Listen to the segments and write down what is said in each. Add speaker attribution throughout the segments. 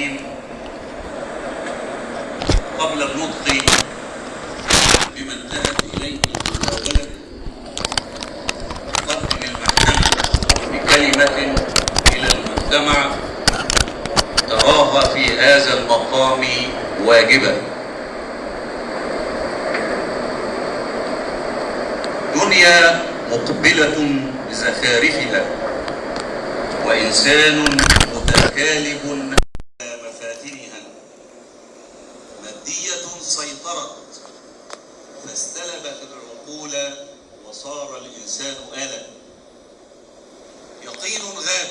Speaker 1: العالمين قبل النطق بما انتهت إليه المداولة قدم المحكمة بكلمة إلى المجتمع تراها في هذا المقام واجبا دنيا مقبلة بزخارفها وإنسان متكالب على مفاتنها مادية سيطرت فاستلبت العقول وصار الإنسان آلة يقين غاب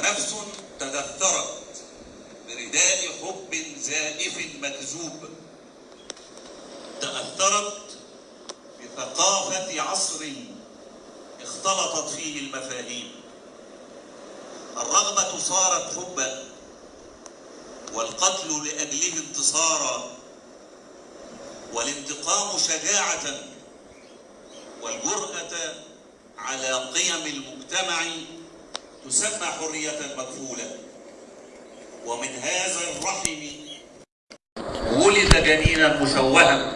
Speaker 1: ونفس تدثرت برداء حب زائف مكذوب. تأثرت بثقافة عصر اختلطت فيه المفاهيم. الرغبة صارت حبا والقتل لأجله انتصارا والانتقام شجاعة والجرأة على قيم المجتمع تسمى حرية مكفولة. ومن هذا الرحم ولد جنينا مشوها.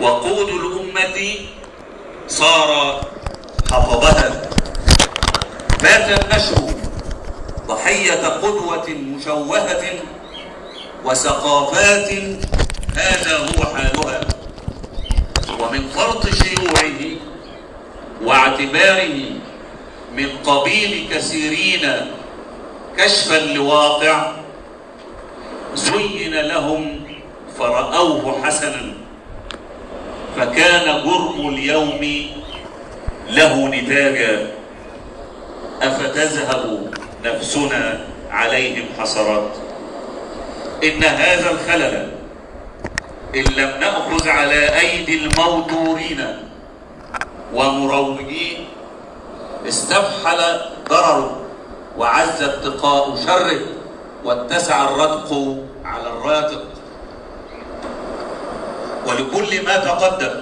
Speaker 1: وقود الأمة صار حفظها. بات النشر ضحية قدوة مشوهة وثقافات هذا هو حالها. ومن فرط شيوعه واعتباره من قبيل كثيرين كشفا لواقع زين لهم فرأوه حسنا فكان جرم اليوم له نتاجا أفتذهب نفسنا عليهم حسرات. إن هذا الخلل إن لم نأخذ على أيدي الموتورين ومروجين استفحل ضرره وعز اتقاء شره واتسع الرتق على الراتق. ولكل ما تقدم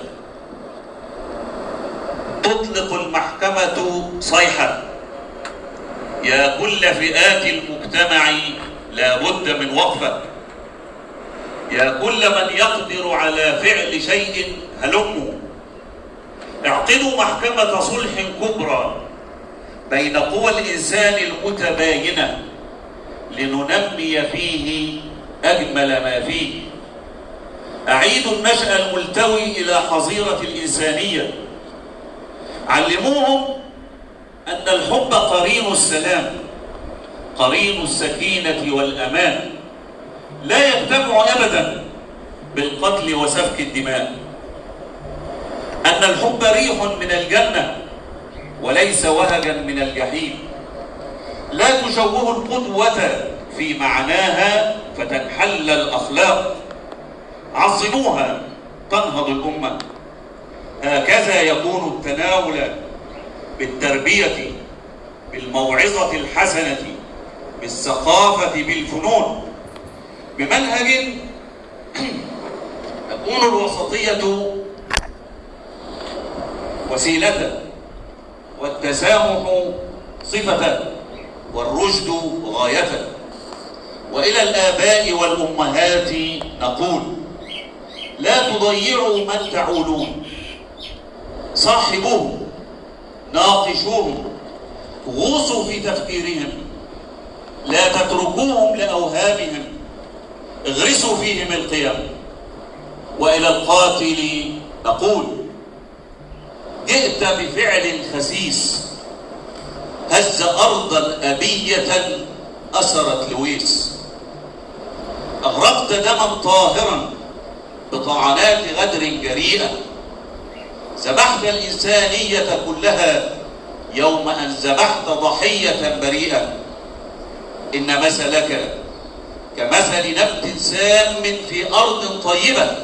Speaker 1: تطلق المحكمة صيحة يا كل فئات المجتمع لا بد من وقفة. يا كل من يقدر على فعل شيء هلموا اعقدوا محكمة صلح كبرى. بين قوى الإنسان المتباينة لننمي فيه أجمل ما فيه. أعيدوا النشأ الملتوي إلى حظيرة الإنسانية. علموهم أن الحب قرين السلام قرين السكينة والأمان. لا يجتمع أبدا بالقتل وسفك الدماء. أن الحب ريح من الجنة وليس وهجا من الجحيم. لا تشوه القدوة في معناها فتنحل الأخلاق. عظموها تنهض الأمة. هكذا يكون التناول بالتربية بالموعظة الحسنة بالثقافة بالفنون. بمنهج تكون الوسطية وسيلة. والتسامح صفة والرشد غاية. وإلى الآباء والأمهات نقول لا تضيعوا من تعولون. صاحبوهم ناقشوهم غوصوا في تفكيرهم لا تتركوهم لأوهامهم اغرسوا فيهم القيم. وإلى القاتل نقول جئت بفعل خسيس. هز أرضا أبية أسرت لويس. أغرقت دما طاهرا بطعنات غدر جريئة. ذبحت الإنسانية كلها يوم أن ذبحت ضحية بريئة. إن مثلك كمثل نبت سام في أرض طيبة.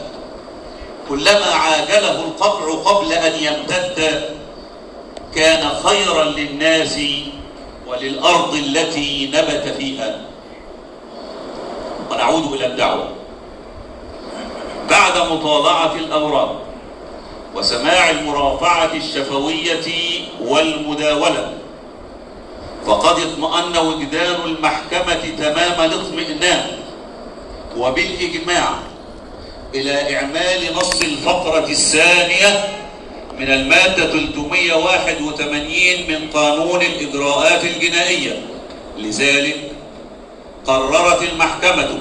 Speaker 1: كلما عاجله القطع قبل أن يمتد كان خيرا للناس وللأرض التي نبت فيها. ونعود إلى الدعوة. بعد مطالعة الأوراق وسماع المرافعة الشفوية والمداولة فقد اطمأن وجدان المحكمة تمام الاطمئنان وبالإجماع إلى إعمال نص الفقرة الثانية من المادة 381 من قانون الإجراءات الجنائية. لذلك قررت المحكمة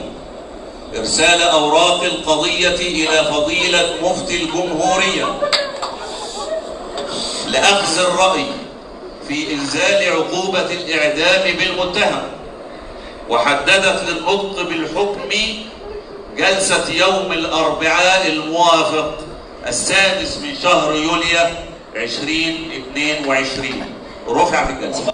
Speaker 1: إرسال أوراق القضية إلى فضيلة مفتي الجمهورية لأخذ الرأي في إنزال عقوبة الإعدام بالمتهم وحددت للنطق بالحكم جلسة يوم الأربعاء الموافق السادس من شهر يوليو 2022 رفع في الجلسة.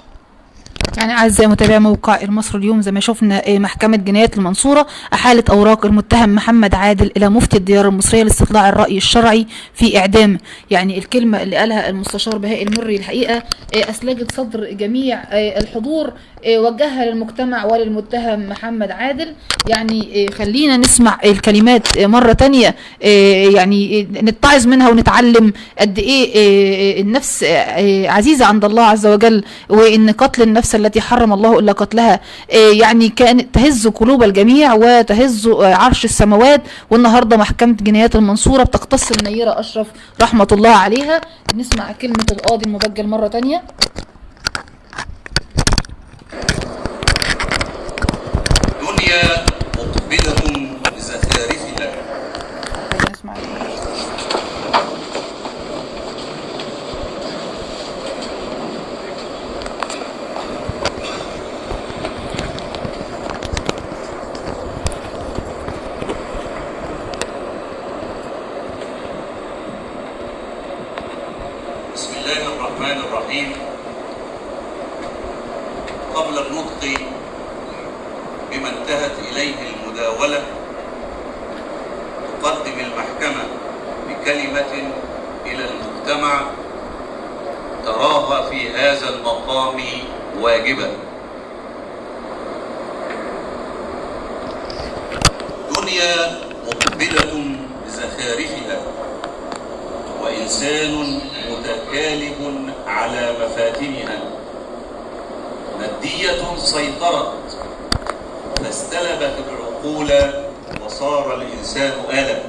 Speaker 2: يعني أعزائي متابعي موقع المصر اليوم زي ما شفنا آه، محكمة جنايات المنصورة أحالت أوراق المتهم محمد عادل إلى مفتي الديار المصرية لاستطلاع الرأي الشرعي في إعدام. يعني الكلمة اللي قالها المستشار بهاء المري الحقيقة آه، أسلجت صدر جميع آه، الحضور وجهها للمجتمع وللمتهم محمد عادل. يعني خلينا نسمع الكلمات مرة تانية آه، يعني نتعظ منها ونتعلم قد إيه النفس عزيزة عند الله عز وجل وإن قتل النفس التي حرم الله إلا قتلها. آه، يعني كانت تهز قلوب الجميع وتهز آه، عرش السماوات. والنهاردة محكمة جنايات المنصورة بتقتص النيرة أشرف رحمة الله عليها. نسمع كلمة القاضي المبجل مرة تانية.
Speaker 1: دنيا مقبلة بزخارفها
Speaker 2: نسمع
Speaker 1: بسم الله الرحيم قبل النطق بما انتهت إليه المداولة تقدم المحكمة بكلمة إلى المجتمع تراها في هذا المقام واجبا. دنيا مقبلة بزخارفها وإنسان متكالب على مفاتنها. مادية سيطرت. فاستلبت العقول وصار الإنسان آلة.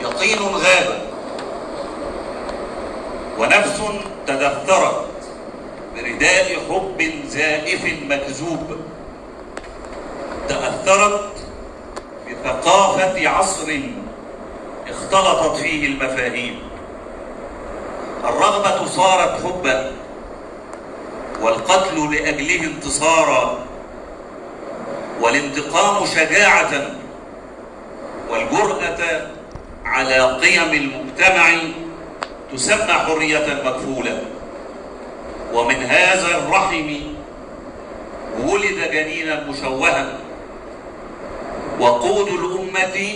Speaker 1: يقين غاب ونفس تدثرت برداء حب زائف مكذوب. تأثرت بثقافة عصر اختلطت فيه المفاهيم. الرغبة صارت حبا والقتل لأجله انتصارا والانتقام شجاعة والجرأة على قيم المجتمع تسمى حرية مكفولة. ومن هذا الرحم ولد جنينا مشوها. وقود الأمة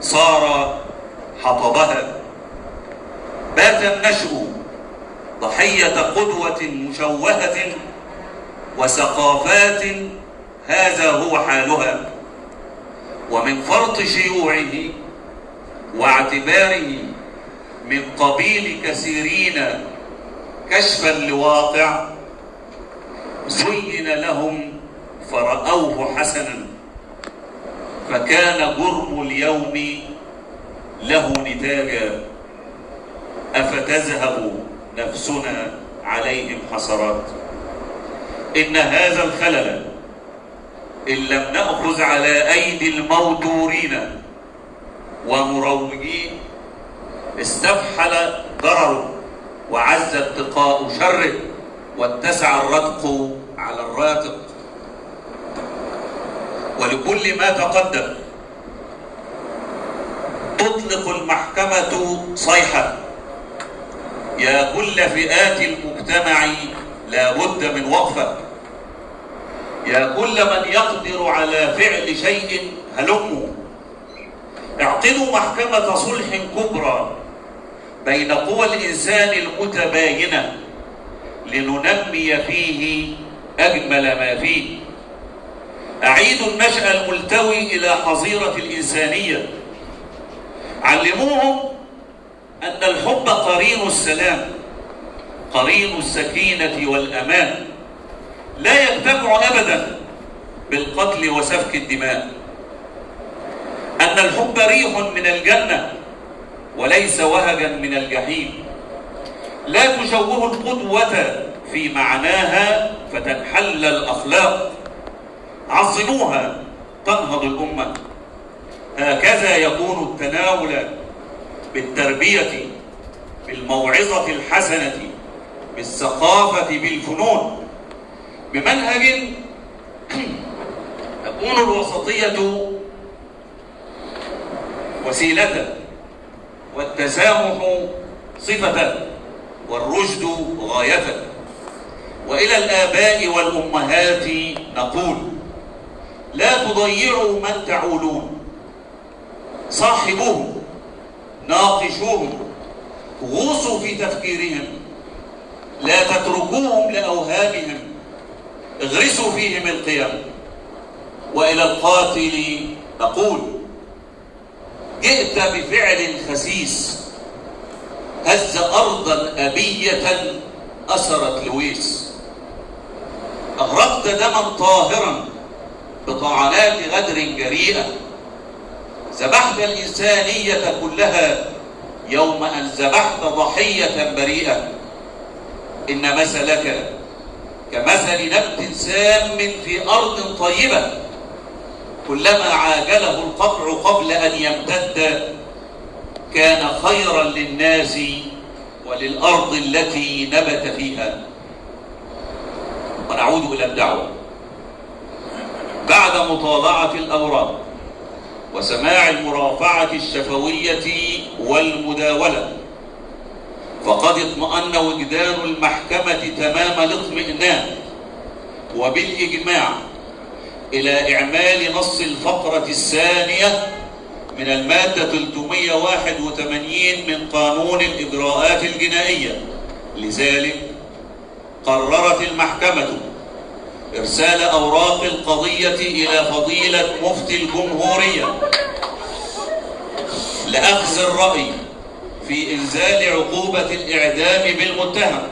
Speaker 1: صار حطبها. بات النشء ضحية قدوة مشوهة وثقافات هذا هو حالها ومن فرط شيوعه واعتباره من قبيل كثيرين كشفا لواقع زين لهم فرأوه حسنا فكان جرم اليوم له نتاجا أفتذهب نفسنا عليهم حسرات إن هذا الخلل إن لم نأخذ على أيدي المودورين ومروجين استفحل ضرره وعز اتقاء شره واتسع الرتق على الراتق. ولكل ما تقدم تطلق المحكمة صيحة يا كل فئات المجتمع لا بد من وقفة. يا كل من يقدر على فعل شيء هلموا اعقدوا محكمة صلح كبرى بين قوى الإنسان المتباينة لننمي فيه أجمل ما فيه. أعيدوا النشأ الملتوي إلى حظيرة الإنسانية. علموهم أن الحب قرين السلام قرين السكينة والأمان. لا يجتمع أبدا بالقتل وسفك الدماء. أن الحب ريح من الجنة وليس وهجا من الجحيم. لا تشوه القدوة في معناها فتنحل الأخلاق. عظموها تنهض الأمة. هكذا يكون التناول بالتربية بالموعظة الحسنة بالثقافة بالفنون. بمنهج تكون الوسطية وسيلة والتسامح صفة والرشد غاية. وإلى الآباء والأمهات نقول لا تضيعوا من تعولون. صاحبوهم ناقشوهم غوصوا في تفكيرهم لا تتركوهم لأوهامهم اغرسوا فيهم القيم. وإلى القاتل نقول جئت بفعل خسيس هز أرضا أبية أسرت لويس. أغرقت دما طاهرا بطعنات غدر جريئة. ذبحت الإنسانية كلها يوم أن ذبحت ضحية بريئة. إن مثلك كمثل نبت سام في أرض طيبة. كلما عاجله القطع قبل أن يمتد كان خيرا للناس وللأرض التي نبت فيها. ونعود إلى الدعوة. بعد مطالعة الأوراق وسماع المرافعة الشفوية والمداولة. فقد اطمأن وجدان المحكمة تمام الاطمئنان وبالإجماع إلى إعمال نص الفقرة الثانية من المادة 381 من قانون الإجراءات الجنائية. لذلك قررت المحكمة إرسال أوراق القضية إلى فضيلة مفتي الجمهورية. لأخذ الرأي في إنزال عقوبة الإعدام بالمتهم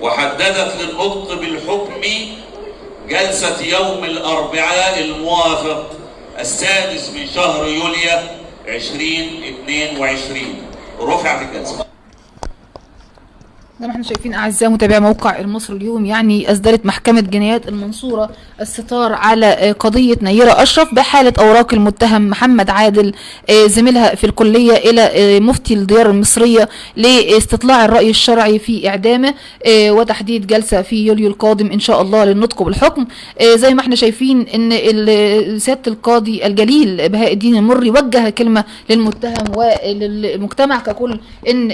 Speaker 1: وحددت للنطق بالحكم جلسة يوم الأربعاء الموافق السادس من شهر يوليو 2022 رفعت الجلسة.
Speaker 2: زي ما إحنا شايفين أعزائي متابعي موقع المصري اليوم يعني أصدرت محكمة جنايات المنصورة الستار على آه، قضية نيرة أشرف بحالة أوراق المتهم محمد عادل آه، زميلها في الكلية إلى آه، مفتي الديار المصرية لاستطلاع الرأي الشرعي في إعدامه وتحديد جلسة في يوليو القادم إن شاء الله للنطق بالحكم زي ما إحنا شايفين إن سيادة القاضي الجليل بهاء الدين المري وجه كلمة للمتهم وللمجتمع ككل إن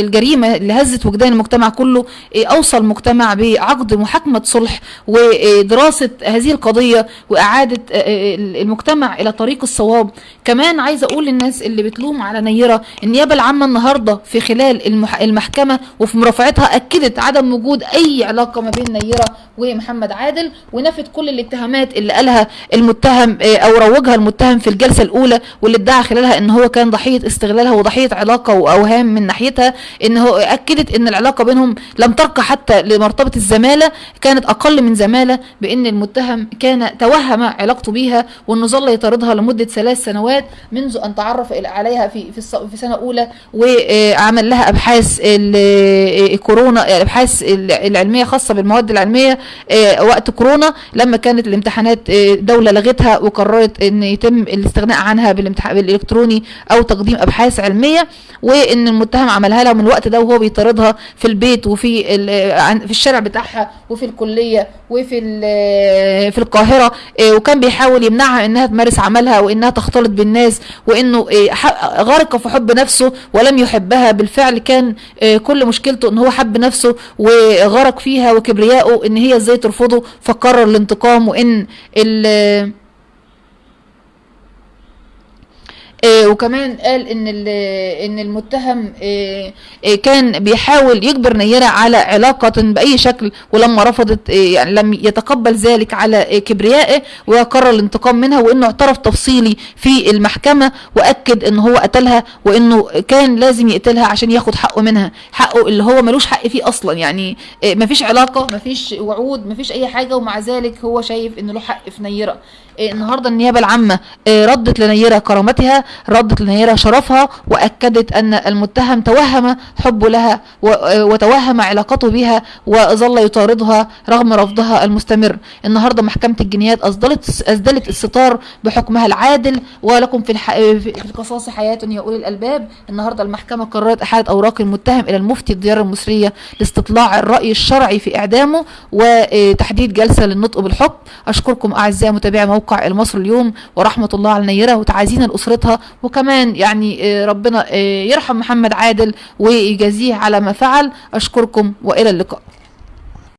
Speaker 2: الجريمة اللي هزت وجدان المجتمع كله آه، أوصى المجتمع بعقد محاكمة صلح ودراسة هذه القضية وإعادة آه، آه، المجتمع إلى طريق الصواب. كمان عايزه أقول للناس اللي بتلوم على نيرة النيابة العامة النهارده في خلال المح- المحكمة وفي مرافعتها أكدت عدم وجود أي علاقة ما بين نيرة ومحمد عادل ونفت كل الاتهامات اللي قالها المتهم آه، أو روجها المتهم في الجلسة الأولى واللي ادعى خلالها إن هو كان ضحية استغلالها وضحية علاقة وأوهام من ناحيتها إن هو أكدت إن العلاقة بينهم لم ترقى حتى لمرتبة الزمالة كانت أقل من زمالة بإن المتهم كان توهم علاقته بيها وإنه ظل يطاردها لمدة ثلاث سنوات منذ أن تعرف عليها في في سنة أولى وعمل لها أبحاث ال- الكورونا الابحاث العلمية خاصة بالمواد العلمية آه، وقت كورونا لما كانت الامتحانات آه، دولة لغتها وقررت إن يتم الاستغناء عنها بالامتحان بالإلكتروني أو تقديم أبحاث علمية وإن المتهم عملها لها من الوقت ده وهو بيطاردها في البيت وفي في الشارع بتاعها وفي الكلية وفي في القاهرة آه، وكان بيحاول يمنعها إنها تمارس عملها وإنها تختلط بالناس وإنه ح- غرق في حب نفسه ولم يحبها. بالفعل كان آه، كل مشكلته إن هو حب نفسه وغرق فيها وكبريائه إن هي إزاي ترفضه فقرر الانتقام وإن آه، وكمان قال إن إن المتهم آه، كان بيحاول يجبر نيرة على علاقة بأي شكل ولما رفضت آه، يعني لم يتقبل ذلك على كبريائه وقرر الانتقام منها وإنه اعترف تفصيلي في المحكمة وأكد إن هو قتلها وإنه كان لازم يقتلها عشان ياخد حقه منها. حقه اللي هو ملوش حق فيه أصلا يعني مفيش علاقة مفيش وعود مفيش أي حاجة ومع ذلك هو شايف إنه له حق في نيرة. آه، النهارده النيابة العامة آه، ردت لنيرة كرامتها ردت لنيرة شرفها وأكدت أن المتهم توهم حبه لها وتوهم علاقته بها وظل يطاردها رغم رفضها المستمر النهارده محكمة الجنايات اصدرت أسدلت الستار بحكمها العادل ولكم في. في القصاص حياة يا أولي الألباب النهارده المحكمة قررت إحالة أوراق المتهم إلى المفتي الديار المصرية لاستطلاع الرأي الشرعي في إعدامه وتحديد جلسة للنطق بالحكم أشكركم أعزائي متابعي موقع المصري اليوم ورحمة الله على النيره وتعازينا لأسرتها وكمان يعني آه، ربنا آه، يرحم محمد عادل ويجازيه على ما فعل. أشكركم وإلى اللقاء.